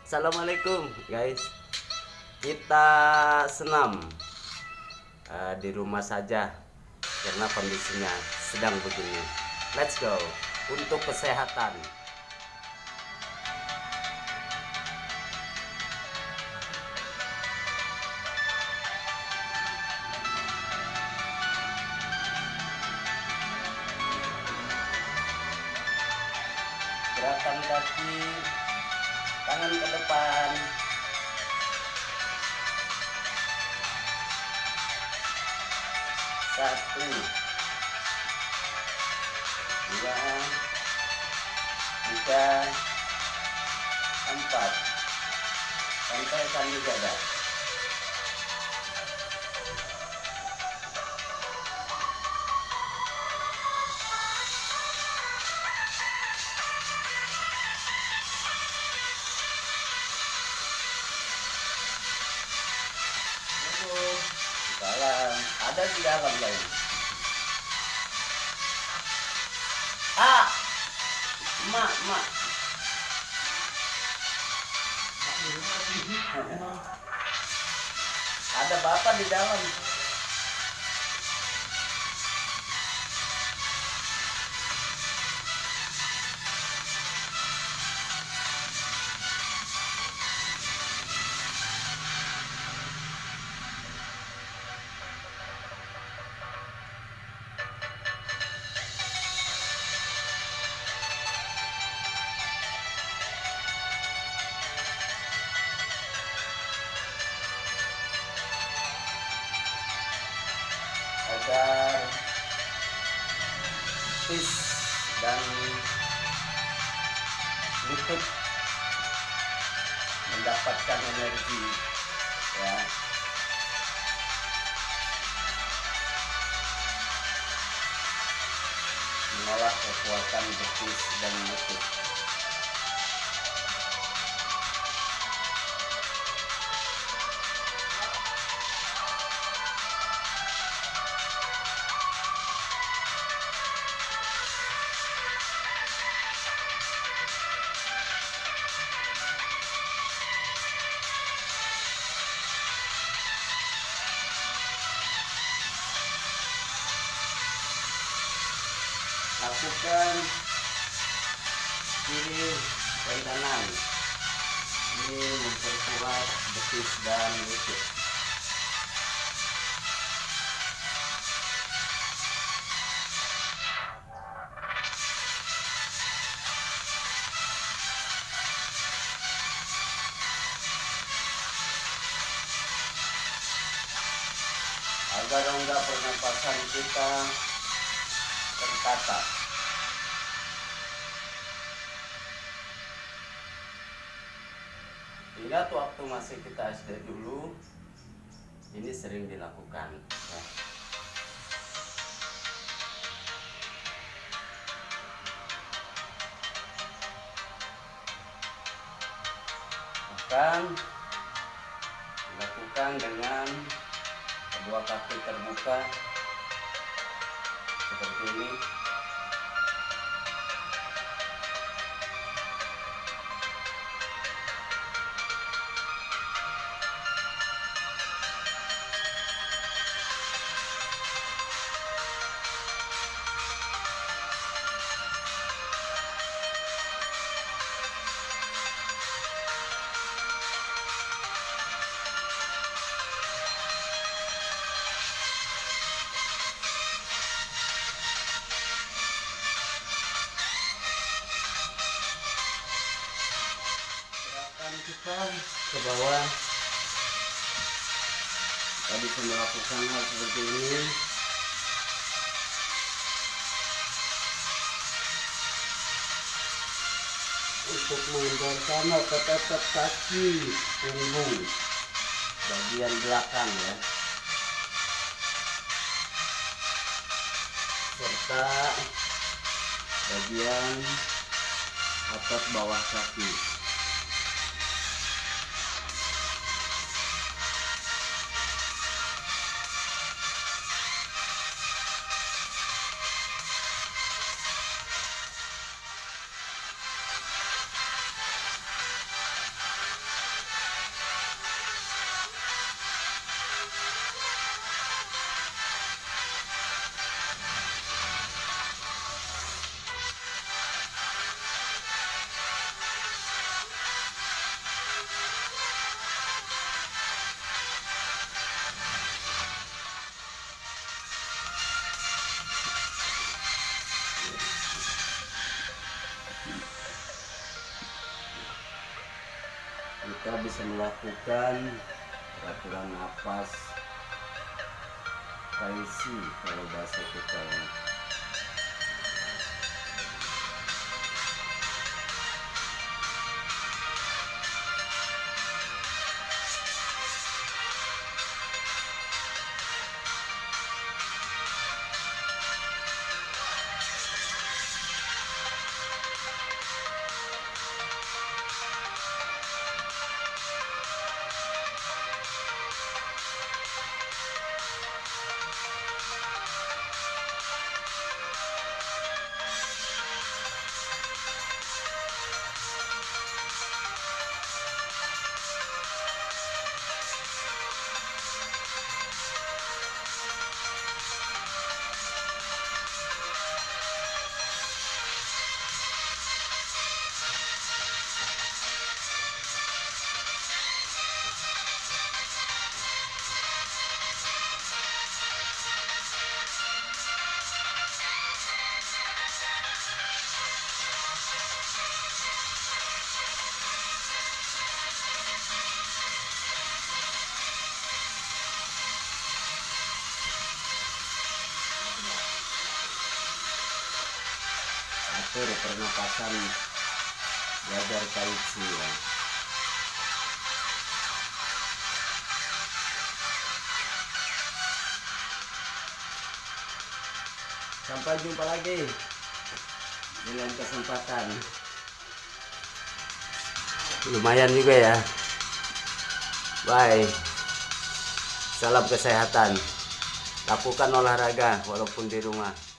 Assalamualaikum guys. Kita senam eh, Di rumah saja Karena kondisinya sedang begini. Let's go. Untuk kesehatan Gerakan kaki Tangan ke depan. Satu dua tiga empat. Sampaikan di dada ada di dalam lain ah mak mak ada bapak di dalam agar fish dan lutut mendapatkan energi ya. Mengolah kekuatan betis dan lutut lakukan kiri dan kanan ini memperkuat betis dan lutut. Agar rongga pernapasan kita tertata Ingat waktu masih kita SD dulu ini sering dilakukan ya. Bahkan dilakukan dengan kedua kaki terbuka seperti ini kita ke bawah. Kita bisa melakukan hal seperti ini. Untuk mengendorkan otot-otot kaki punggung bagian belakang ya. Serta bagian otot bawah kaki bisa melakukan peraturan napas taisi kalau bahasa kita atur pernapasan belajar taisi ya. Sampai jumpa lagi lain kesempatan. Lumayan juga ya. Bye. Salam kesehatan. Lakukan olahraga walaupun di rumah.